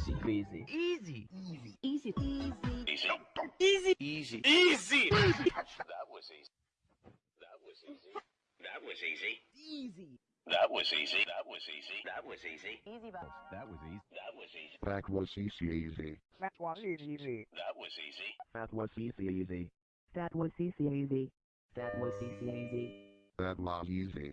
Easy. Easy. Easy. Easy. Easy. Easy. Easy. Easy. Easy. That was easy. That was easy. That was easy. Easy. That was easy. That was easy. That was easy. Easy bus. That was easy. That was easy. That was easy easy. That was easy. That was easy. That was easy easy. That was easy easy. That was easy. Easy. That was easy.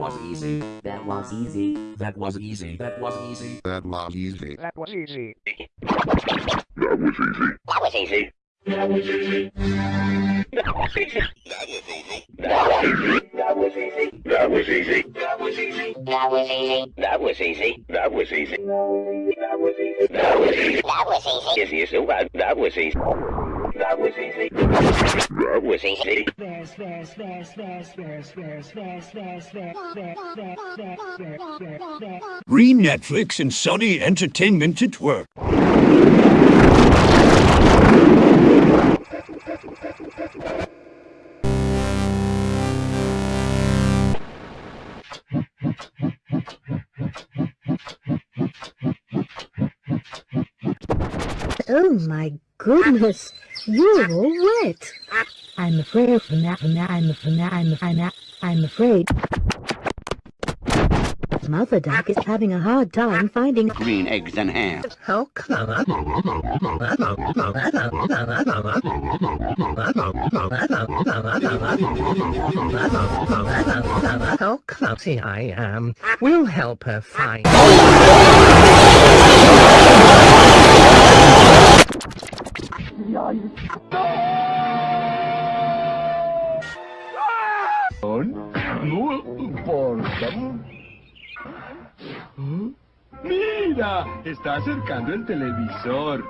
easy. That was easy. That was easy. That was easy. That was easy. That was easy. That was easy. That was easy. That was easy. That was easy. That was easy. That was easy. That was easy. That was easy. That was easy. That was easy. That was Easy as no bad. That was easy. That was easy. That was easy. There's, there's, there's, there's, there's, there's, there's, there's, there's. Green Netflix and Sunny Entertainment at work. Oh my goodness, you're all wet. I'm afraid I'm I'm I'm I'm I'm I'm afraid. Mother duck is having a hard time finding Green eggs and ham. How come? How oh, clumsy I um, am. We'll help her find. ¡Mira! Está acercando el televisor.